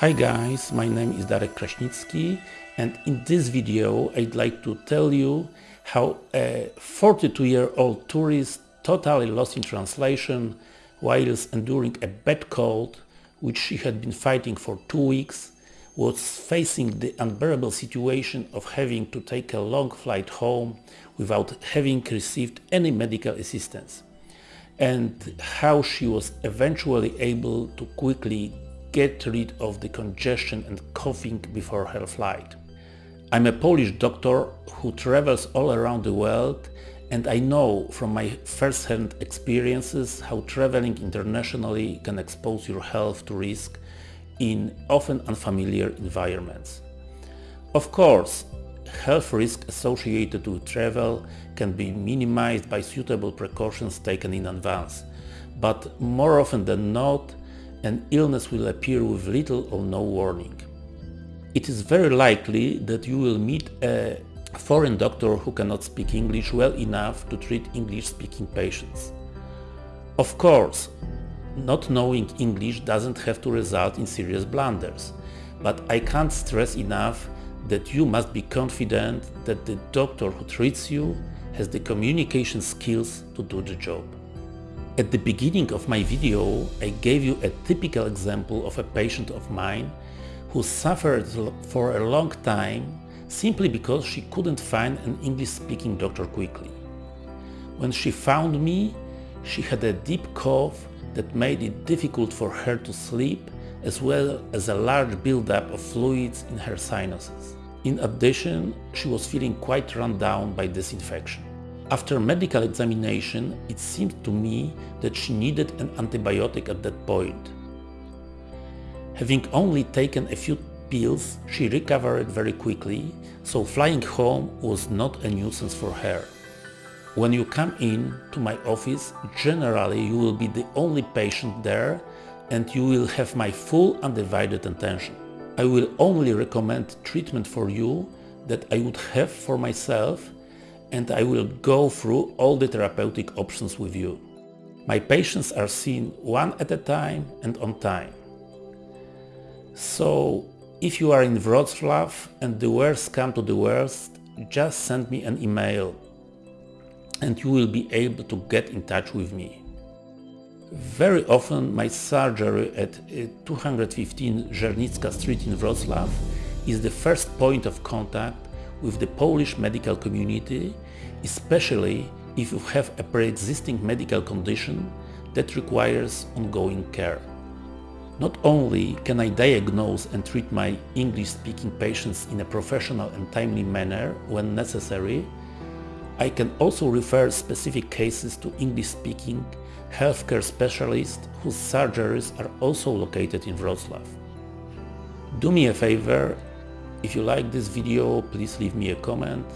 Hi guys, my name is Darek Kraśnicki and in this video I'd like to tell you how a 42-year-old tourist totally lost in translation whilst enduring a bad cold which she had been fighting for two weeks was facing the unbearable situation of having to take a long flight home without having received any medical assistance and how she was eventually able to quickly get rid of the congestion and coughing before her flight. I'm a Polish doctor who travels all around the world and I know from my first-hand experiences how traveling internationally can expose your health to risk in often unfamiliar environments. Of course, health risk associated with travel can be minimized by suitable precautions taken in advance, but more often than not, an illness will appear with little or no warning. It is very likely that you will meet a foreign doctor who cannot speak English well enough to treat English-speaking patients. Of course, not knowing English doesn't have to result in serious blunders, but I can't stress enough that you must be confident that the doctor who treats you has the communication skills to do the job. At the beginning of my video I gave you a typical example of a patient of mine who suffered for a long time simply because she couldn't find an English-speaking doctor quickly. When she found me, she had a deep cough that made it difficult for her to sleep as well as a large buildup of fluids in her sinuses. In addition, she was feeling quite run down by this infection. After medical examination, it seemed to me that she needed an antibiotic at that point. Having only taken a few pills, she recovered very quickly, so flying home was not a nuisance for her. When you come in to my office, generally you will be the only patient there and you will have my full undivided attention. I will only recommend treatment for you that I would have for myself and I will go through all the therapeutic options with you. My patients are seen one at a time and on time. So if you are in Wrocław and the worst come to the worst, just send me an email and you will be able to get in touch with me. Very often my surgery at uh, 215 Żernicka Street in Wrocław is the first point of contact with the Polish medical community, especially if you have a pre-existing medical condition that requires ongoing care. Not only can I diagnose and treat my English-speaking patients in a professional and timely manner when necessary, I can also refer specific cases to English-speaking healthcare specialists whose surgeries are also located in Wrocław. Do me a favor, if you like this video, please leave me a comment.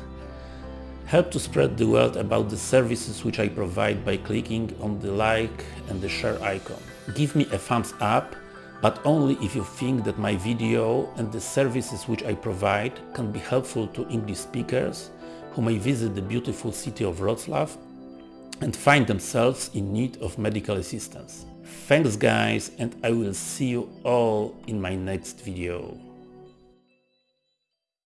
Help to spread the word about the services which I provide by clicking on the like and the share icon. Give me a thumbs up, but only if you think that my video and the services which I provide can be helpful to English speakers who may visit the beautiful city of Wrocław and find themselves in need of medical assistance. Thanks guys and I will see you all in my next video.